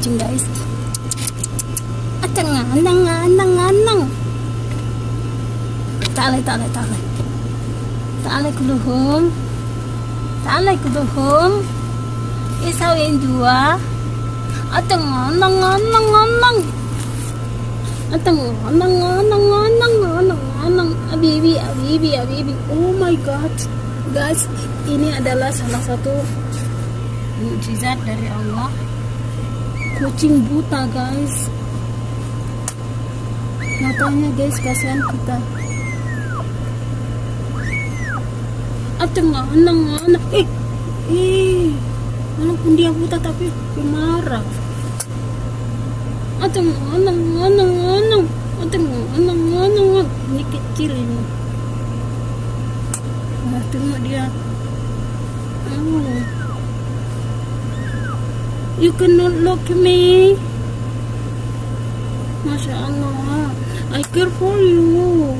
kucing guys. Atang anang anang anang Talay talay talay Talay kuluhum Talay kuluhum isaw eh, yang dua. Atang anang anang anang Atang anang anang anang anang anang abibi abibi abibi. Oh my god. Guys ini adalah salah satu mujizat dari Allah kucing buta guys. Matanya guys kasihan kita. Ateng anang anang eh eh walaupun dia buta tapi marah. Ateng anang anang anang Ateng anang anang ini kecil ini. Nah dia. Oh. You cannot look me. Masya Allah I care for you.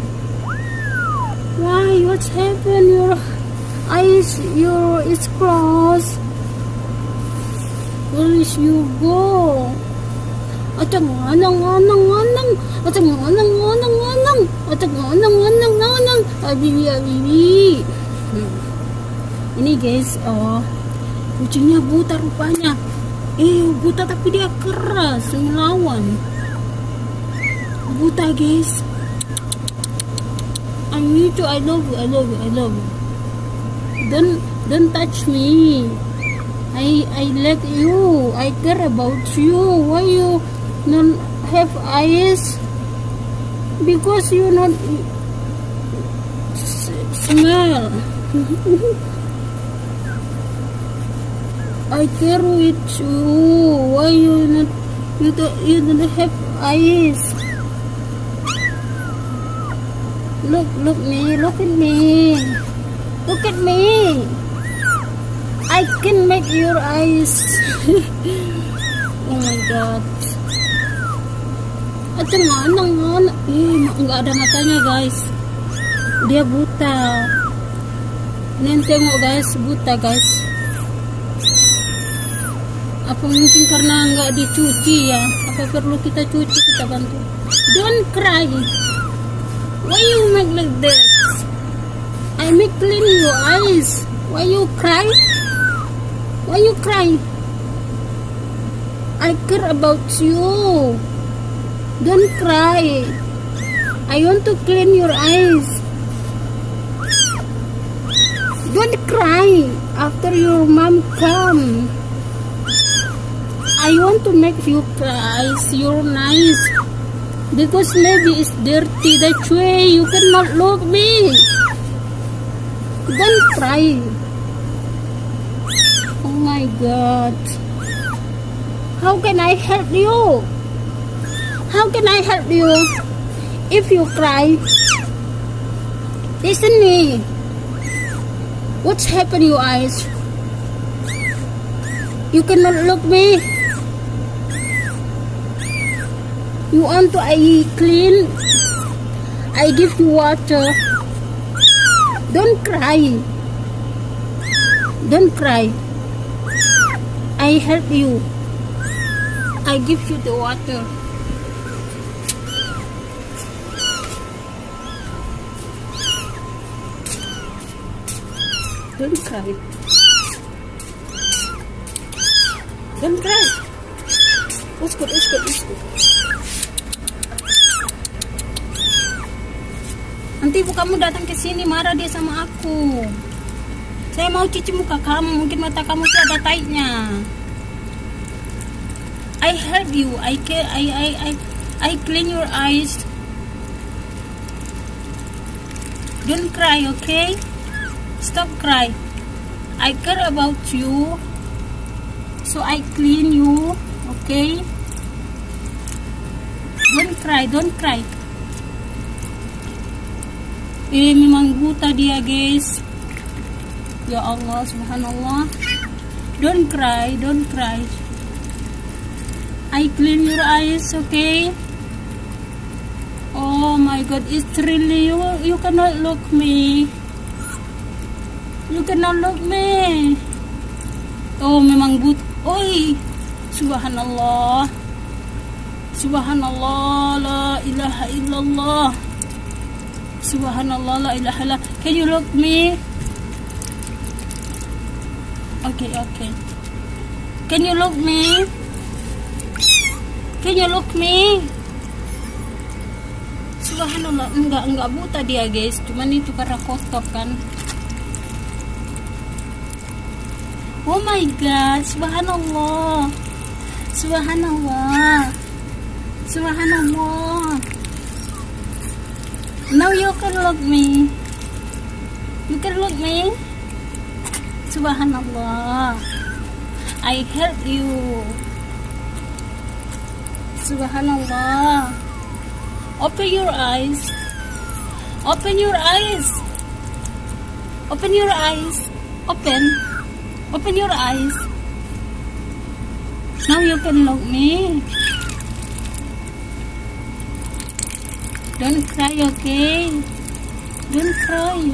Why? What's happened? Your eyes your is closed where is you go Abibi abibi hmm. Ini guys oh Kucingnya buta rupanya Eh buta tapi dia keras Melawan Buta guys I need to I love you I love you I love you Don't don't touch me I I like you. I care about you. Why you not have eyes? Because you not smell. I care with you. Why you not you don't you don't have eyes? Look look me. Look at me. Look at me. I can make your eyes. oh my god. At mana mana? Eh, nggak ada matanya guys. Dia buta. Nih tengok guys, buta guys. Apa mungkin karena nggak dicuci ya? Apa perlu kita cuci kita bantu? Don't cry. Why you make like that? I make clean your eyes. Why you cry? Why you cry? I care about you. Don't cry. I want to clean your eyes. Don't cry after your mom come. I want to make you eyes your nice because maybe it's dirty. That way you cannot look me. Don't cry. Oh my god. How can I help you? How can I help you? If you cry, listen me. What's happened your eyes? You cannot look me. You want to I clean? I give you water. Don't cry. Don't cry. I help you. I give you the water. Don't cry. Don't cry. Uskut, uskut, uskut. Nanti ibu kamu datang ke sini marah dia sama aku. Saya mau cuci muka kamu, mungkin mata kamu tuh ada taiknya. I help you. I care. I I I I clean your eyes. Don't cry, okay? Stop cry. I care about you. So I clean you, okay? Don't cry, don't cry. Eh, memang buta dia, guys. Ya Allah, subhanallah. Don't cry, don't cry. I clean your eyes, okay? Oh my god, it's really you you cannot look me. You cannot look me. Oh, memang but Oi, subhanallah. Subhanallah, la ilaha illallah. Subhanallah, la ilaha illallah. Can you look me? Okay, okay. Can you look me? Can you look me? Subhanallah, enggak enggak buta dia guys, cuman itu karena kotor kan. Oh my god, subhanallah. Subhanallah. Subhanallah. Now you can look me. You can look me. Subhanallah. I help you. Subhanallah. Open your eyes. Open your eyes. Open your eyes. Open. Open your eyes. Now you can look me. Don't cry, okay? Don't cry.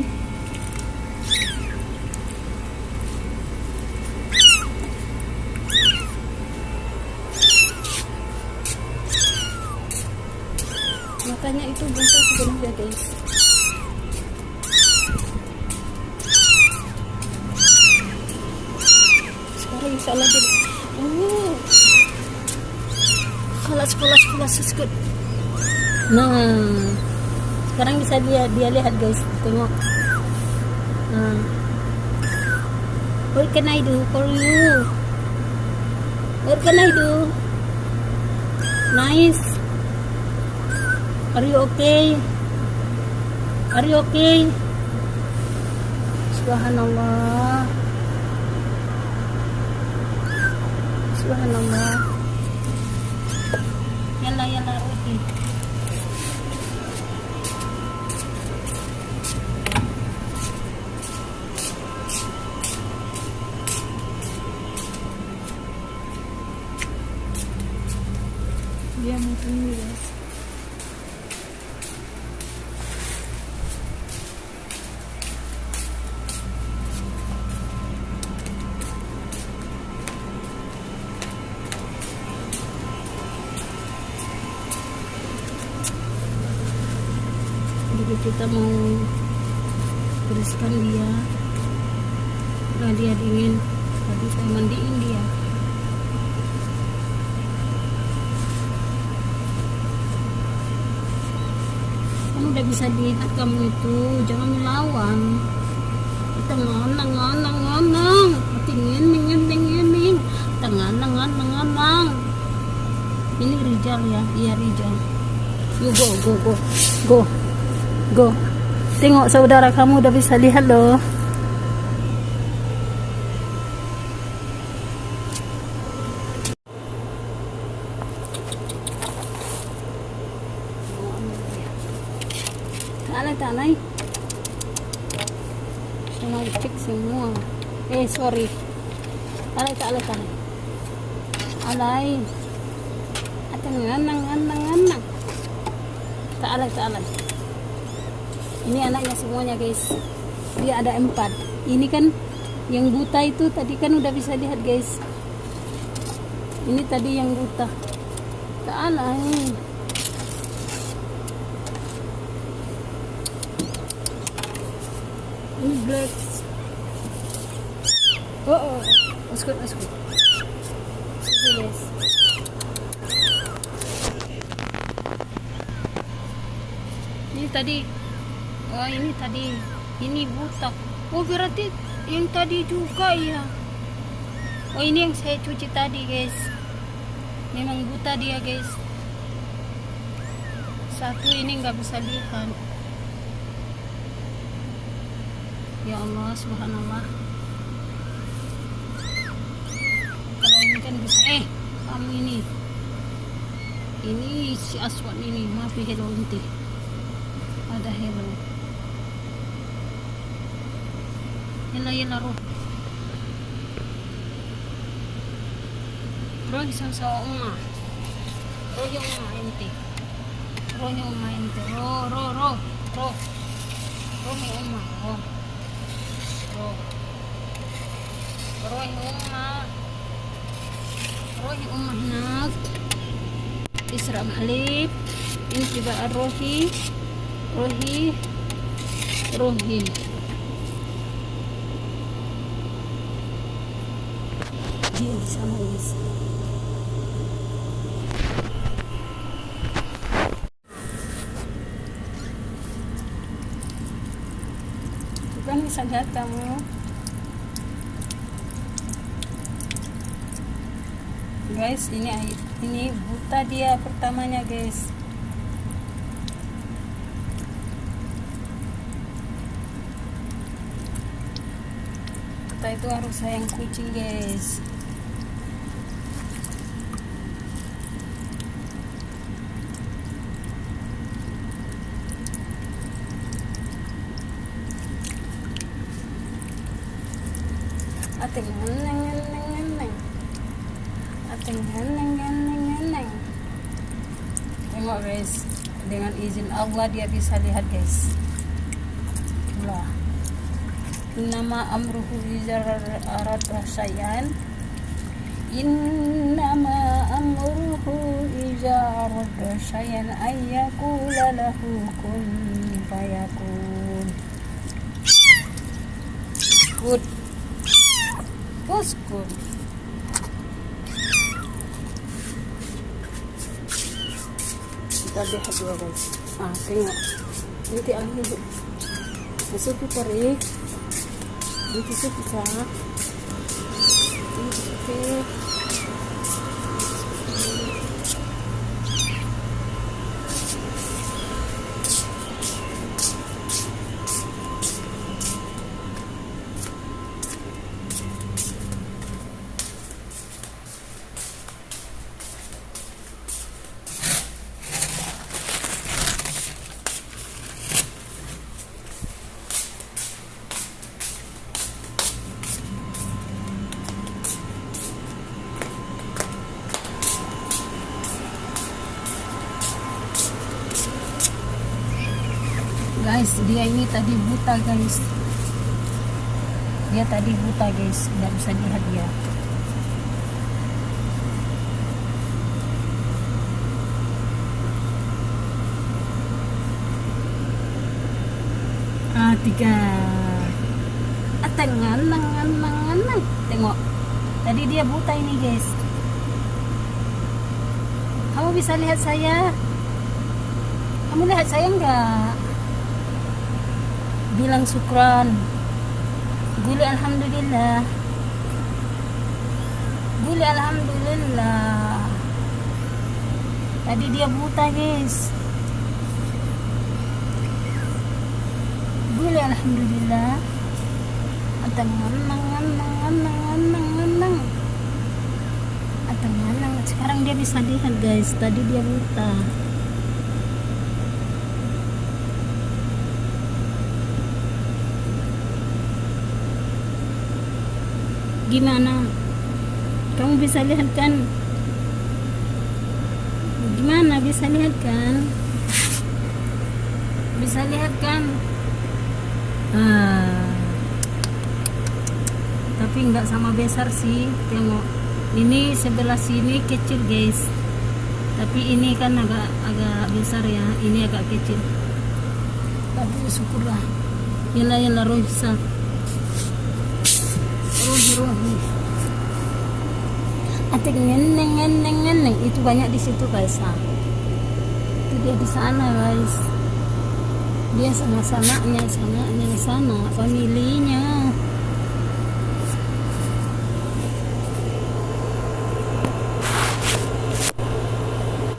Matanya itu buta sebenarnya guys. Sekarang insya Allah jadi. Oh. Kelas kelas kelas good. Nah, sekarang bisa dia dia lihat guys, tengok. Nah, what can I do for you? What can I do? Nice. Are you okay? Are you okay? Subhanallah. Subhanallah. Yalla yalla Ruhi. Kita mau bersihkan dia. Nah dia dingin. Tadi saya mandiin dia. Kan udah bisa dilihat kamu itu. Jangan melawan. Kita ngonang ngonang ngonang. Tingin tingin tingin tingin tenganang ngonang ngonang ini Rijal ya. Iya Rijal. You go go go. Go Go. Tengok saudara kamu udah bisa lihat loh. Cek semua. Eh, sorry. Alay, alay, alay. Alay. Atang nganang, nganang, nganang. Taalay, taalay ini anaknya semuanya guys. Dia ada empat. Ini kan yang buta itu tadi kan udah bisa lihat guys. Ini tadi yang buta. Tak ini. Ini black. Oh oh uskut uskut ini guys. Ini tadi oh ini tadi ini buta. Oh berarti yang tadi juga ya. Oh ini yang saya cuci tadi guys. Memang buta dia guys. Satu ini nggak bisa lihat. Ya Allah subhanallah. Kalau ini kan bisa eh kamu ini. Ini si aswan ini maaf ya hello inti ada hello يلا يلا روح روحي سوا أمه روحي أمه أنت روحي أمه أنت رو رو رو رو روحي أمه رو رو روحي أمه روحي أم هناك تشرب حليب انت بقى روحي روحي روحي Bukan bisa kamu guys ini ini buta dia pertamanya guys. Kita itu harus sayang kucing guys ating neng neng neng neng ating neng neng neng neng tengok guys. Dengan izin Allah dia bisa lihat guys. Itulah Innama amruhu izar arada sayan Innama amruhu izar arada sayan Ayyakula lahu kun fayakun. Good Good Kita lihat dua guys. Ah tengok. Nanti akhir Masuk ke tarik Dito sa pisa. Dito dia ini tadi buta guys. Dia tadi buta guys. Nggak bisa lihat dia. Ah tiga. Atengan nangan nang tengok. Tadi dia buta ini guys. Kamu bisa lihat saya? Kamu lihat saya enggak bilang syukran. Guli alhamdulillah. Guli alhamdulillah. Tadi dia buta guys. Guli alhamdulillah. Atau nganang nganang nganang nganang nganang atau sekarang dia bisa lihat guys. Tadi dia buta gimana? Kamu bisa lihat kan? Gimana bisa lihat kan? Bisa lihat kan? Ah. tapi nggak sama besar sih tengok. Ini sebelah sini kecil guys. Tapi ini kan agak agak besar ya. Ini agak kecil. Tapi syukurlah. Yalla yalla rusak atik ngeneng ngeneng ngeneng itu banyak di situ guys. Nah. itu dia di sana guys. Dia sama sananya sananya di sana familinya